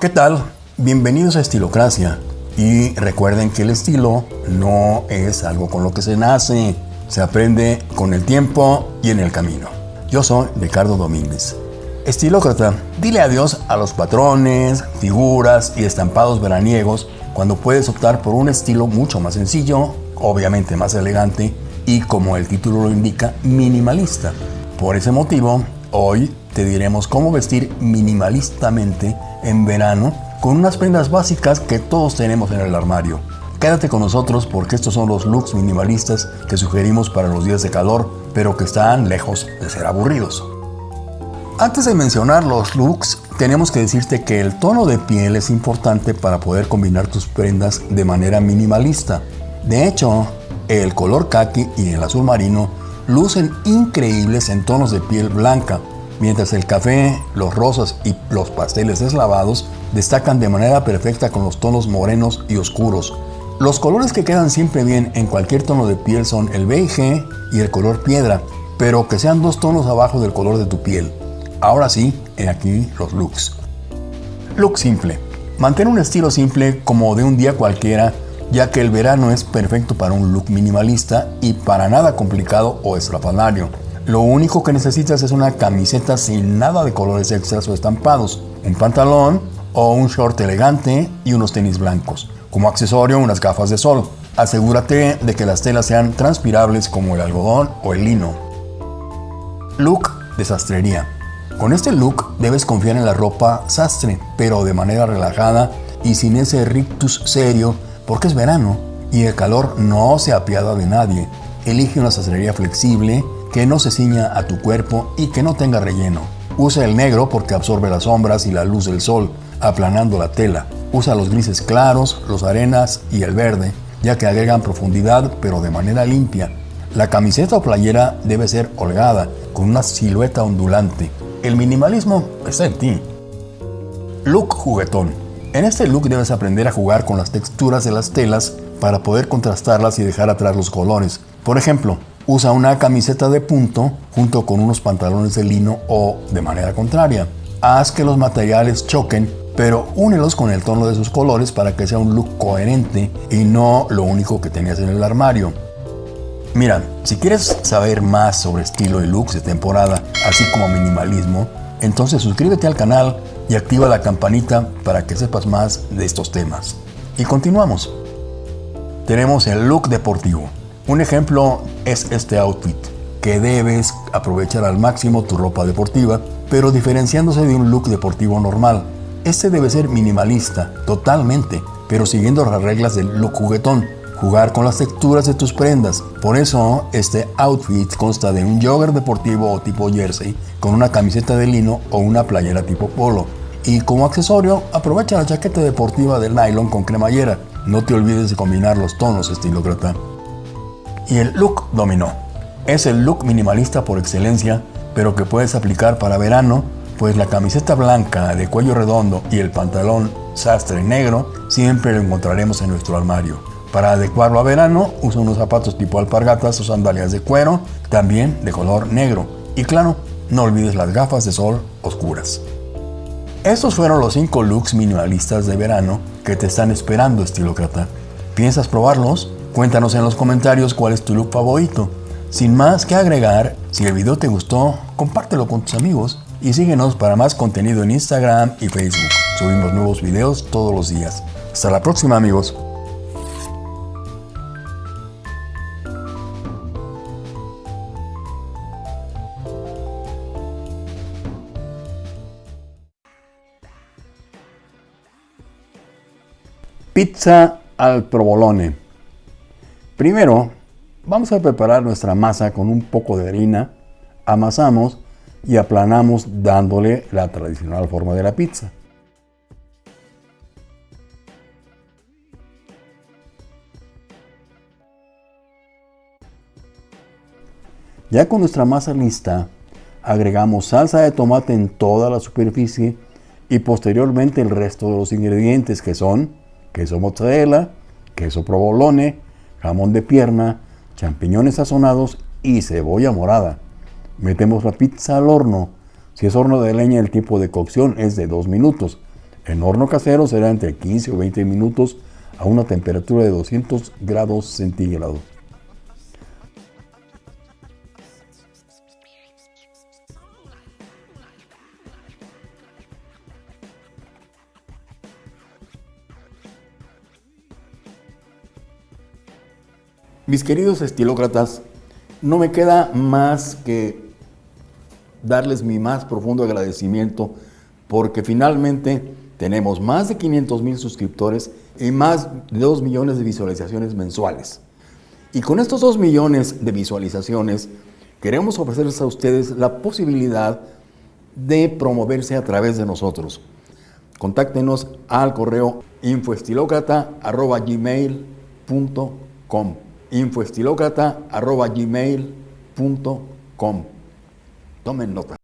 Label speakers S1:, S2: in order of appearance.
S1: ¿Qué tal? Bienvenidos a Estilocracia. Y recuerden que el estilo no es algo con lo que se nace, se aprende con el tiempo y en el camino. Yo soy Ricardo Domínguez. Estilócrata, dile adiós a los patrones, figuras y estampados veraniegos cuando puedes optar por un estilo mucho más sencillo, obviamente más elegante y como el título lo indica, minimalista. Por ese motivo, hoy te diremos cómo vestir minimalistamente en verano con unas prendas básicas que todos tenemos en el armario. Quédate con nosotros porque estos son los looks minimalistas que sugerimos para los días de calor, pero que están lejos de ser aburridos. Antes de mencionar los looks, tenemos que decirte que el tono de piel es importante para poder combinar tus prendas de manera minimalista. De hecho, el color khaki y el azul marino lucen increíbles en tonos de piel blanca, mientras el café, los rosas y los pasteles deslavados destacan de manera perfecta con los tonos morenos y oscuros. Los colores que quedan siempre bien en cualquier tono de piel son el beige y el color piedra, pero que sean dos tonos abajo del color de tu piel. Ahora sí, en aquí los looks. Look simple. Mantén un estilo simple como de un día cualquiera, ya que el verano es perfecto para un look minimalista y para nada complicado o estrafalario. Lo único que necesitas es una camiseta sin nada de colores extras o estampados, un pantalón o un short elegante y unos tenis blancos. Como accesorio, unas gafas de sol. Asegúrate de que las telas sean transpirables como el algodón o el lino. Look de sastrería. Con este look debes confiar en la ropa sastre, pero de manera relajada y sin ese rictus serio, porque es verano y el calor no se apiada de nadie. Elige una sastrería flexible, que no se ciña a tu cuerpo y que no tenga relleno. Usa el negro porque absorbe las sombras y la luz del sol, aplanando la tela. Usa los grises claros, los arenas y el verde, ya que agregan profundidad pero de manera limpia. La camiseta o playera debe ser holgada, con una silueta ondulante. El minimalismo está en ti. Look juguetón. En este look debes aprender a jugar con las texturas de las telas para poder contrastarlas y dejar atrás los colores. Por ejemplo, usa una camiseta de punto junto con unos pantalones de lino o de manera contraria. Haz que los materiales choquen pero únelos con el tono de sus colores para que sea un look coherente y no lo único que tenías en el armario. Mira, si quieres saber más sobre estilo y looks de temporada, así como minimalismo, entonces suscríbete al canal y activa la campanita para que sepas más de estos temas. Y continuamos. Tenemos el look deportivo. Un ejemplo es este outfit, que debes aprovechar al máximo tu ropa deportiva, pero diferenciándose de un look deportivo normal. Este debe ser minimalista, totalmente, pero siguiendo las reglas del look juguetón, jugar con las texturas de tus prendas. Por eso, este outfit consta de un jogger deportivo o tipo jersey, con una camiseta de lino o una playera tipo polo. Y como accesorio, aprovecha la chaqueta deportiva de nylon con cremallera. No te olvides de combinar los tonos estilócrata. Y el look dominó. Es el look minimalista por excelencia, pero que puedes aplicar para verano pues la camiseta blanca de cuello redondo y el pantalón sastre negro siempre lo encontraremos en nuestro armario. Para adecuarlo a verano, usa unos zapatos tipo alpargatas o sandalias de cuero, también de color negro. Y claro, no olvides las gafas de sol oscuras. Estos fueron los 5 looks minimalistas de verano que te están esperando, estilócrata. ¿Piensas probarlos? Cuéntanos en los comentarios cuál es tu look favorito. Sin más que agregar, si el video te gustó, compártelo con tus amigos y síguenos para más contenido en Instagram y Facebook. Subimos nuevos videos todos los días. Hasta la próxima amigos. Pizza al provolone. Primero, vamos a preparar nuestra masa con un poco de harina. Amasamos y aplanamos dándole la tradicional forma de la pizza. Ya con nuestra masa lista, agregamos salsa de tomate en toda la superficie y posteriormente el resto de los ingredientes que son queso mozzarella, queso provolone, jamón de pierna, champiñones sazonados y cebolla morada. Metemos la pizza al horno. Si es horno de leña, el tiempo de cocción es de 2 minutos. En horno casero será entre 15 o 20 minutos a una temperatura de 200 grados centígrados. Mis queridos estilócratas, no me queda más que darles mi más profundo agradecimiento porque finalmente tenemos más de 500 mil suscriptores y más de 2 millones de visualizaciones mensuales. Y con estos 2 millones de visualizaciones queremos ofrecerles a ustedes la posibilidad de promoverse a través de nosotros. Contáctenos al correo infoestilocrata.gmail.com infoestilocrata.gmail.com Tomen nota.